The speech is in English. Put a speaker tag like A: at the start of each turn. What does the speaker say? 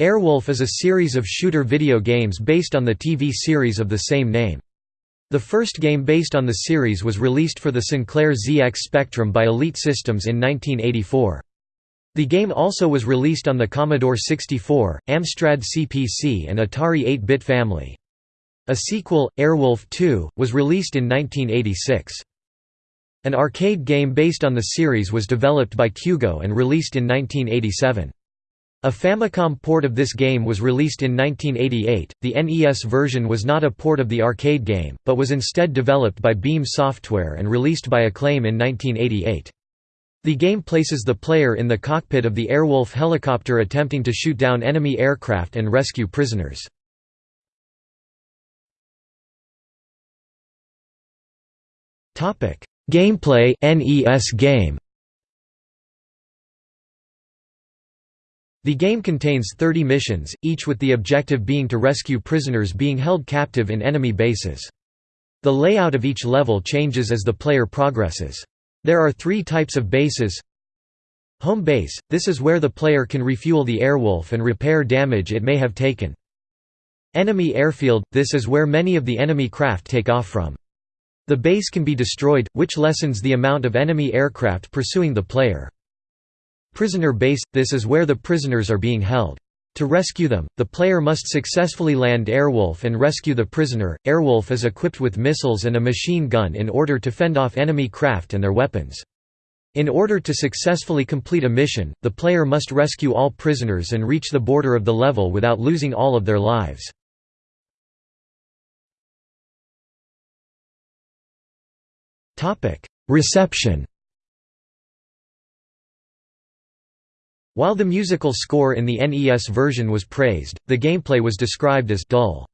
A: Airwolf is a series of shooter video games based on the TV series of the same name. The first game based on the series was released for the Sinclair ZX Spectrum by Elite Systems in 1984. The game also was released on the Commodore 64, Amstrad CPC and Atari 8-bit family. A sequel, Airwolf 2, was released in 1986. An arcade game based on the series was developed by Kyugo and released in 1987. A Famicom port of this game was released in 1988. The NES version was not a port of the arcade game, but was instead developed by Beam Software and released by Acclaim in 1988. The game places the player in the cockpit of the Airwolf helicopter attempting to shoot down enemy aircraft and rescue prisoners. Gameplay NES game The game contains 30 missions, each with the objective being to rescue prisoners being held captive in enemy bases. The layout of each level changes as the player progresses. There are three types of bases Home base – this is where the player can refuel the Airwolf and repair damage it may have taken. Enemy airfield – this is where many of the enemy craft take off from. The base can be destroyed, which lessens the amount of enemy aircraft pursuing the player. Prisoner base – this is where the prisoners are being held. To rescue them, the player must successfully land Airwolf and rescue the prisoner. Airwolf is equipped with missiles and a machine gun in order to fend off enemy craft and their weapons. In order to successfully complete a mission, the player must rescue all prisoners and reach the border of the level without losing all of their lives. Reception While the musical score in the NES version was praised, the gameplay was described as «dull».